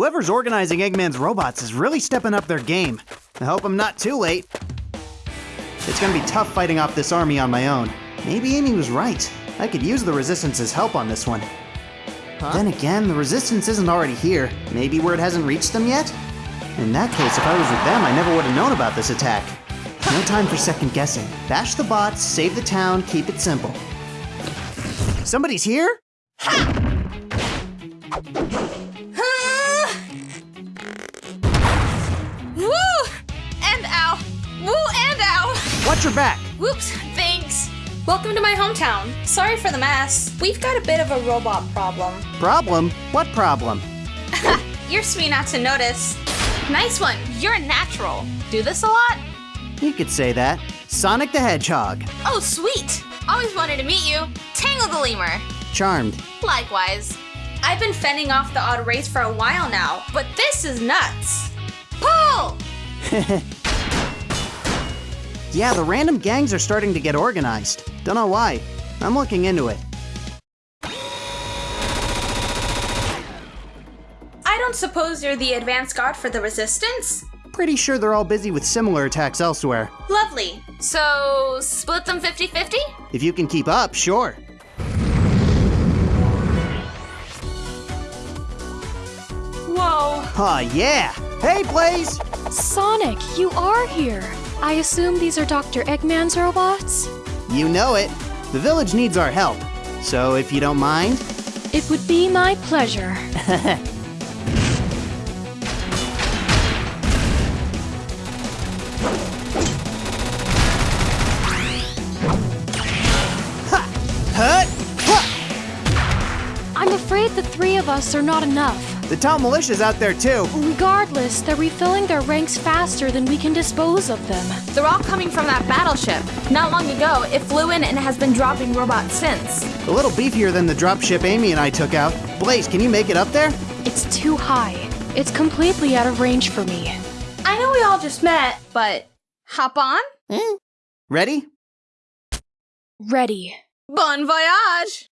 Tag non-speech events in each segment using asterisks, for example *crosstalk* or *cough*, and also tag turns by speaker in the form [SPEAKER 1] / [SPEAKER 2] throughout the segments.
[SPEAKER 1] Whoever's organizing Eggman's robots is really stepping up their game. I hope I'm not too late. It's gonna be tough fighting off this army on my own. Maybe Amy was right. I could use the Resistance's help on this one. Then again, the Resistance isn't already here. Maybe word hasn't reached them yet? In that case, if I was with them, I never would have known about this attack. No time for second guessing. Bash the bots, save the town, keep it simple. Somebody's here?
[SPEAKER 2] Woo!
[SPEAKER 1] Watch your back.
[SPEAKER 2] Whoops, thanks. Welcome to my hometown. Sorry for the mess. We've got a bit of a robot problem.
[SPEAKER 1] Problem? What problem? *laughs*
[SPEAKER 2] You're sweet not to notice. Nice one. You're a natural. Do this a lot?
[SPEAKER 1] You could say that. Sonic the Hedgehog.
[SPEAKER 2] Oh, sweet. Always wanted to meet you. Tangle the lemur.
[SPEAKER 1] Charmed.
[SPEAKER 2] Likewise. I've been fending off the odd race for a while now, but this is nuts. Pull! *laughs*
[SPEAKER 1] Yeah, the random gangs are starting to get organized. Don't know why. I'm looking into it.
[SPEAKER 2] I don't suppose you're the advance guard for the resistance?
[SPEAKER 1] Pretty sure they're all busy with similar attacks elsewhere.
[SPEAKER 2] Lovely. So, split them 50 50?
[SPEAKER 1] If you can keep up, sure.
[SPEAKER 2] Whoa.
[SPEAKER 1] Aw, yeah! Hey, Blaze!
[SPEAKER 3] Sonic, you are here. I assume these are Dr. Eggman's robots?
[SPEAKER 1] You know it. The village needs our help. So, if you don't mind,
[SPEAKER 3] It would be my pleasure. *laughs* I'm afraid the three of us are not enough.
[SPEAKER 1] The town militia's out there too.
[SPEAKER 3] Regardless, they're refilling their ranks faster than we can dispose of them.
[SPEAKER 2] They're all coming from that battleship. Not long ago, it flew in and has been dropping robots since.
[SPEAKER 1] A little beefier than the dropship Amy and I took out. Blaze, can you make it up there?
[SPEAKER 3] It's too high. It's completely out of range for me.
[SPEAKER 2] I know we all just met, but hop on?
[SPEAKER 1] Eh? Ready?
[SPEAKER 3] Ready.
[SPEAKER 2] Bon voyage!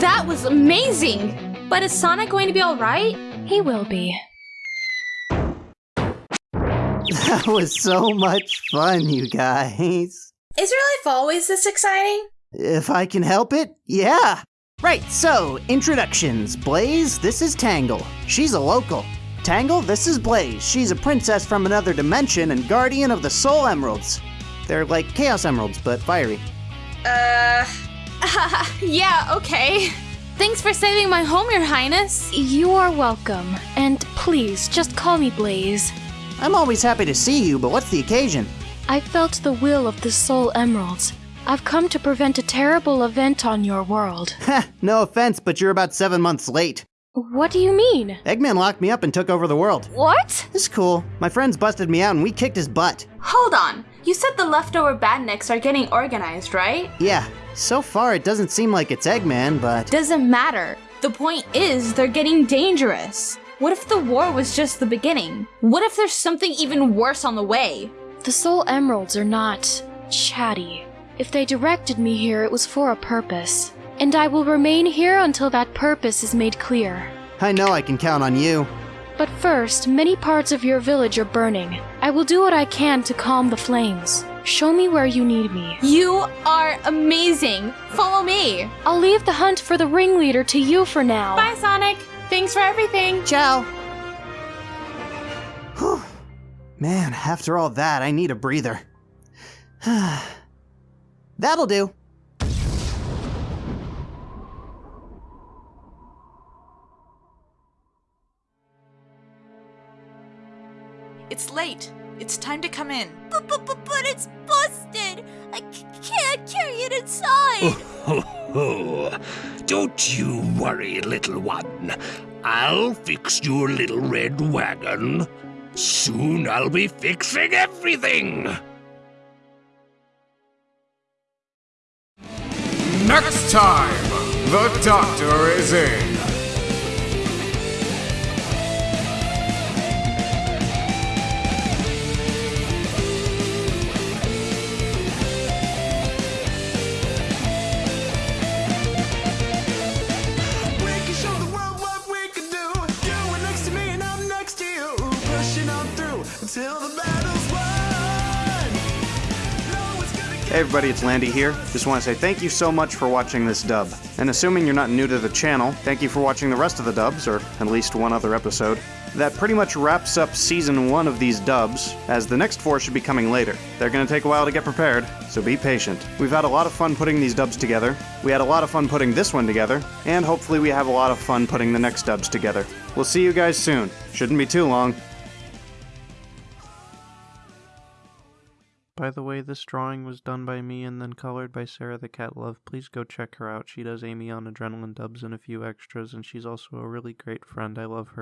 [SPEAKER 2] That was amazing! But is Sonic going to be alright?
[SPEAKER 3] He will be.
[SPEAKER 1] that was so much fun, you guys.
[SPEAKER 2] Is your life always this exciting?
[SPEAKER 1] If I can help it, yeah. Right, so, introductions. Blaze, this is Tangle. She's a local. Tangle, this is Blaze. She's a princess from another dimension and guardian of the Soul Emeralds. They're like Chaos Emeralds, but fiery.
[SPEAKER 2] Uh. *laughs* yeah, okay. Thanks for saving my home, Your Highness.
[SPEAKER 3] You are welcome. And please, just call me Blaze.
[SPEAKER 1] I'm always happy to see you, but what's the occasion?
[SPEAKER 3] I felt the will of the Soul Emeralds. I've come to prevent a terrible event on your world. *laughs*
[SPEAKER 1] Heh, no offense, but you're about seven months late.
[SPEAKER 3] What do you mean?
[SPEAKER 1] Eggman locked me up and took over the world.
[SPEAKER 3] What?
[SPEAKER 1] It's cool. My friends busted me out and we kicked his butt.
[SPEAKER 2] Hold on. You said the leftover badniks are getting organized, right?
[SPEAKER 1] Yeah, so far it doesn't seem like it's Eggman, but.
[SPEAKER 2] Doesn't matter. The point is, they're getting dangerous. What if the war was just the beginning? What if there's something even worse on the way?
[SPEAKER 3] The Soul Emeralds are not chatty. If they directed me here, it was for a purpose. And I will remain here until that purpose is made clear.
[SPEAKER 1] I know I can count on you.
[SPEAKER 3] But first, many parts of your village are burning. I will do what I can to calm the flames. Show me where you need me.
[SPEAKER 2] You are amazing. Follow me.
[SPEAKER 3] I'll leave the hunt for the ringleader to you for now.
[SPEAKER 2] Bye, Sonic. Thanks for everything.
[SPEAKER 1] Ciao. Whew. Man, after all that, I need a breather. *sighs* That'll do.
[SPEAKER 4] It's late. It's time to come in. *laughs*
[SPEAKER 5] But, but, but, but it's busted! I c- can't carry it inside!
[SPEAKER 6] Ho, *laughs* ho. Don't you worry, little one. I'll fix your little red wagon. Soon I'll be fixing everything.
[SPEAKER 7] Next time, the doctor is in.
[SPEAKER 1] Hey everybody, it's Landy here. Just want to say thank you so much for watching this dub. And assuming you're not new to the channel, thank you for watching the rest of the dubs, or at least one other episode. That pretty much wraps up season one of these dubs, as the next four should be coming later. They're gonna take a while to get prepared, so be patient. We've had a lot of fun putting these dubs together, we had a lot of fun putting this one together, and hopefully we have a lot of fun putting the next dubs together. We'll see you guys soon. Shouldn't be too long. By the way, this drawing was done by me and then colored by Sarah the Cat Love. Please go check her out. She does Amy on Adrenaline dubs and a few extras, and she's also a really great friend. I love her.